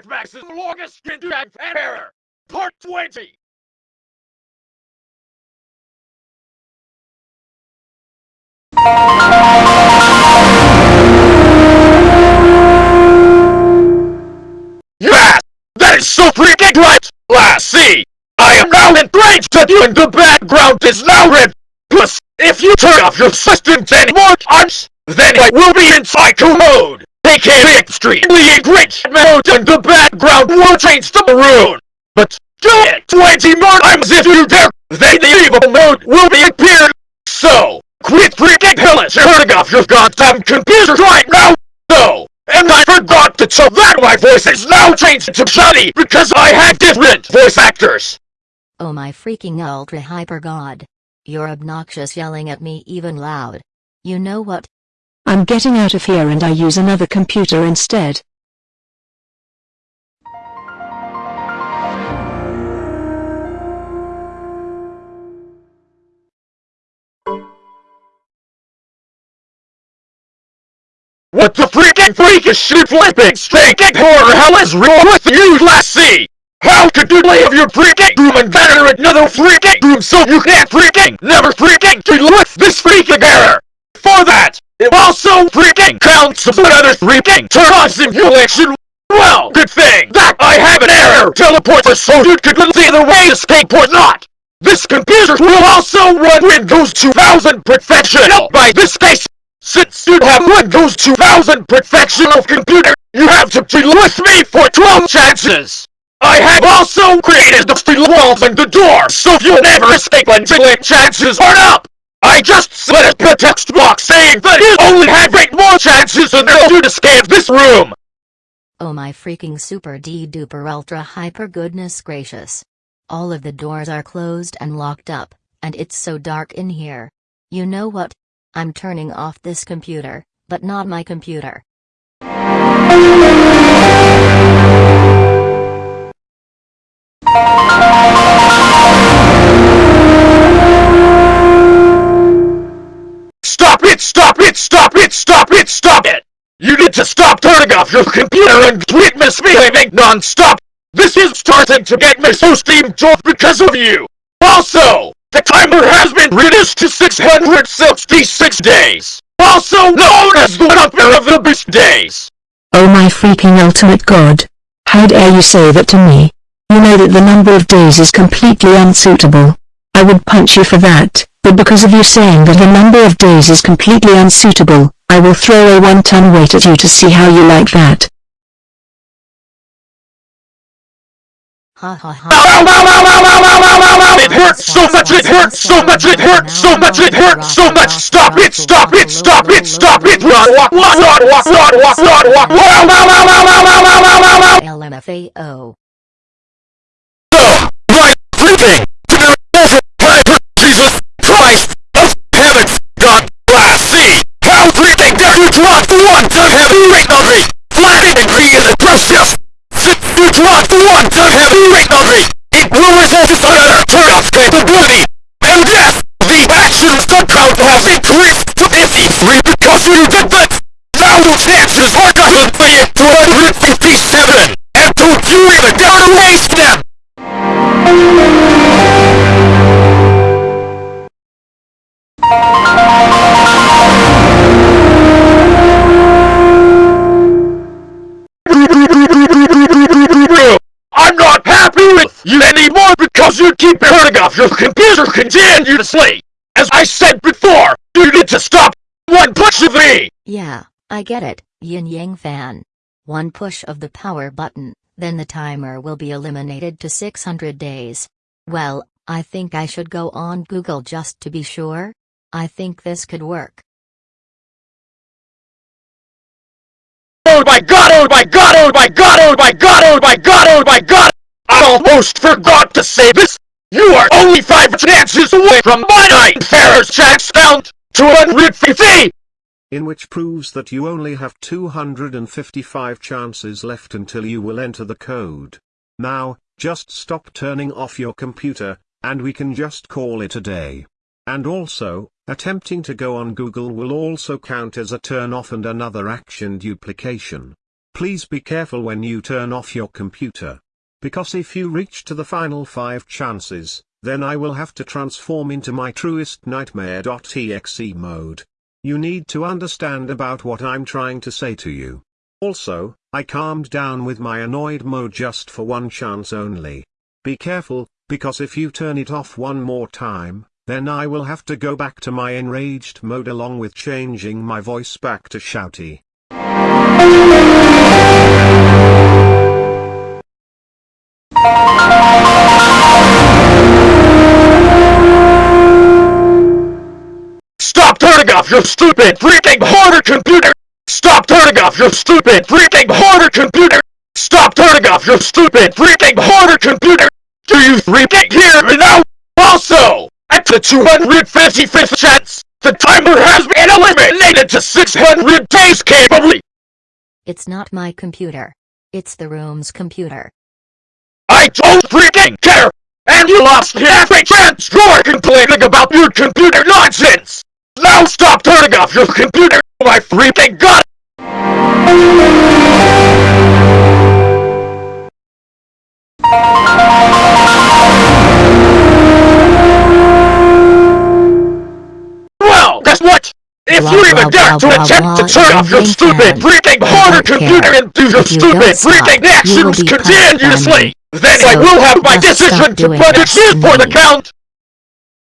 Life Max's longest drag and error, part 20. Yes! That is so freaking right! Last see! I am now enraged that you in the background is now red! Plus, if you turn off your system's any more times, then I will be in psycho mode! Aka extremely enraged mode and the background will change to maroon! But do it 20 more times if you dare, then the evil mode will be appeared! So, quit freaking hellish turning off your goddamn computer right now! No! And I forgot to tell that my voice is now changed to Johnny because I have different voice actors! Oh my freaking ultra hyper god. You're obnoxious yelling at me even loud. You know what? I'm getting out of here and I use another computer instead. What the freaking freakish shit flipping stinking horror hell is wrong with you, Lassie? How could you leave your freaking room and enter another freaking room so you can't freaking never freaking deal with this freaking error? For that, it also freaking counts as another freaking turn on simulation. Well, good thing that I have an error teleporter so you could see the way escape or not. This computer will also run Windows 2000 Professional by this case. Since you have Windows 2000 Professional computer, you have to deal with me for 12 chances. I have also created the steel walls and the door, so you'll never escape until it chances are up! I just slid a text box saying that you only have eight more chances than there to escape this room! Oh my freaking super D duper ultra hyper goodness gracious. All of the doors are closed and locked up, and it's so dark in here. You know what? I'm turning off this computer, but not my computer. Stop it! Stop it! Stop it! Stop it! Stop it! You need to stop turning off your computer and quit misbehaving non-stop! This is starting to get me so steamjolt because of you! Also, the timer has been reduced to 666 days! Also known as the number of the beast days! Oh my freaking ultimate god. How dare you say that to me? You know that the number of days is completely unsuitable. I would punch you for that, but because of you saying that the number of days is completely unsuitable, I will throw a one-ton weight at you to see how you like that. Ha ha ha. It hurts so much, it hurts so much, it hurts so much, it hurts so much! Stop it, stop it, stop it, stop it! Run, walk, walk, run, walk, run, walk, run, walk, LMFAO. Right, freaking! You drop the one to heavy me! Flattening and in the precious! Since you drop the one to heavy me! It will result in another turn off capability! And yes, the actions the crowd has increased to 53 because you did that! Now the chances are going to be 257! And don't you even dare to waste them! I'm your computer continuously! As I said before, you need to stop one push of me! Yeah, I get it, Yin Yang fan. One push of the power button, then the timer will be eliminated to 600 days. Well, I think I should go on Google just to be sure. I think this could work. Oh my god, oh my god, oh my god, oh my god, oh my god, oh my god! I almost forgot to say this! You are chances away from my night Ferris chance count! 250! in which proves that you only have 255 chances left until you will enter the code. Now, just stop turning off your computer, and we can just call it a day. And also, attempting to go on Google will also count as a turn off and another action duplication. please be careful when you turn off your computer. Because if you reach to the final 5 chances, then I will have to transform into my truest nightmare.exe mode. You need to understand about what I'm trying to say to you. Also, I calmed down with my annoyed mode just for one chance only. Be careful, because if you turn it off one more time, then I will have to go back to my enraged mode along with changing my voice back to shouty. Stop turning off your stupid freaking hoarder computer! Stop turning off your stupid freaking hoarder computer! Stop turning off your stupid freaking hoarder computer! Do you freaking hear me now? Also, at the 255th chance, the timer has been eliminated to 600 days capably! It's not my computer. It's the room's computer. I don't freaking care! And you lost half a chance you're complaining about your computer nonsense! Now stop turning off your computer, my freaking god! Well, guess what? If Blah, you even blah, dare blah, to attempt to turn off your stupid freaking harder computer and do your you stupid freaking actions be punished by continuously, then I will have my decision to punish you for the count!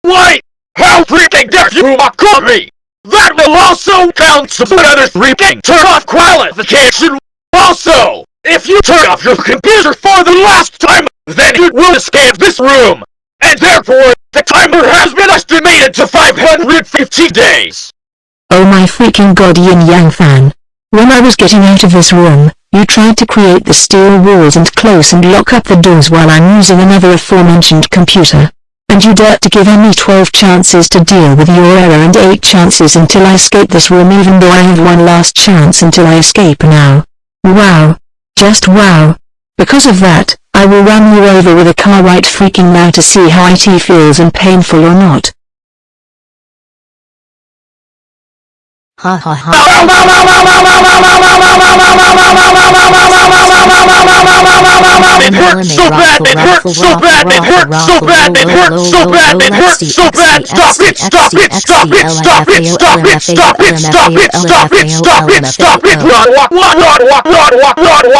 Why? How freaking dare you mock me? That will also count to another freaking turn off qualification! Also, if you turn off your computer for the last time, then you will escape this room! And therefore, the timer has been estimated to 550 days! Oh my freaking god Yin Yang fan. When I was getting out of this room, you tried to create the steel walls and close and lock up the doors while I'm using another aforementioned computer. And you dare to give me 12 chances to deal with your error and 8 chances until I escape this room even though I have one last chance until I escape now. Wow. Just wow. Because of that, I will run you over with a car right freaking now to see how IT feels and painful or not. Ha ha ha. It hurts so bad, it hurts so bad, it hurts so bad, it hurts so bad, it hurts so bad. Stop it, stop it, stop it, stop it, stop it, stop it, stop it, stop it, stop it, stop it. Run, run, run, walk, run, walk, run,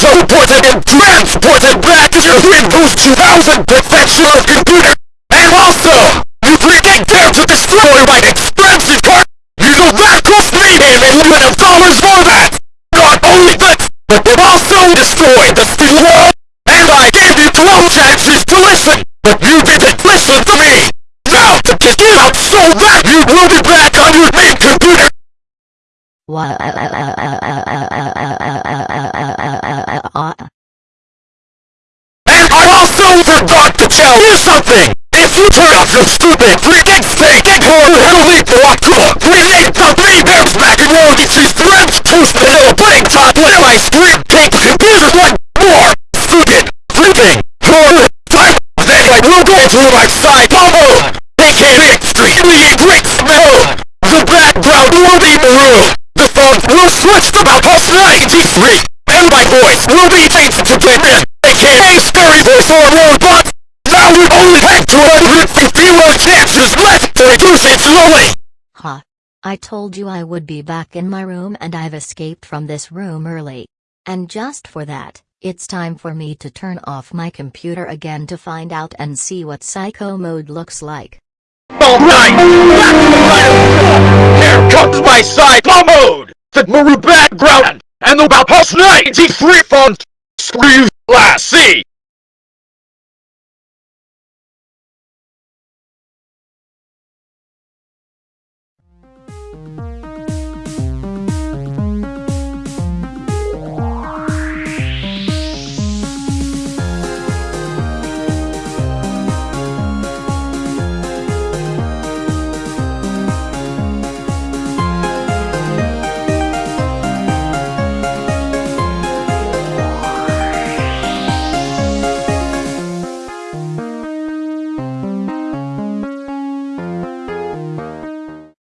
You teleported and transported back to your Windows 2000 professional computer! And also, you freaking dare to destroy my expensive car! You know that cost me a million of dollars for that! Not only that, but it also destroyed the steel wall! And I gave you 12 chances to listen, but you didn't listen to me! Now to kick you out so that you will be back on your main computer! Wha- to tell you something! If you turn off your stupid, freaking steak get home, it'll lead to a cool, grenade the three bears back and roll, get cheese, threads, toast, a pudding, top, little ice cream, The computers, like 250 more chances left to reduce it slowly! Ha. I told you I would be back in my room and I've escaped from this room early. And just for that, it's time for me to turn off my computer again to find out and see what psycho mode looks like. Alright! Back to the final Here comes my side mode! The maroon background! And the about past 93 font! Screw Lassie!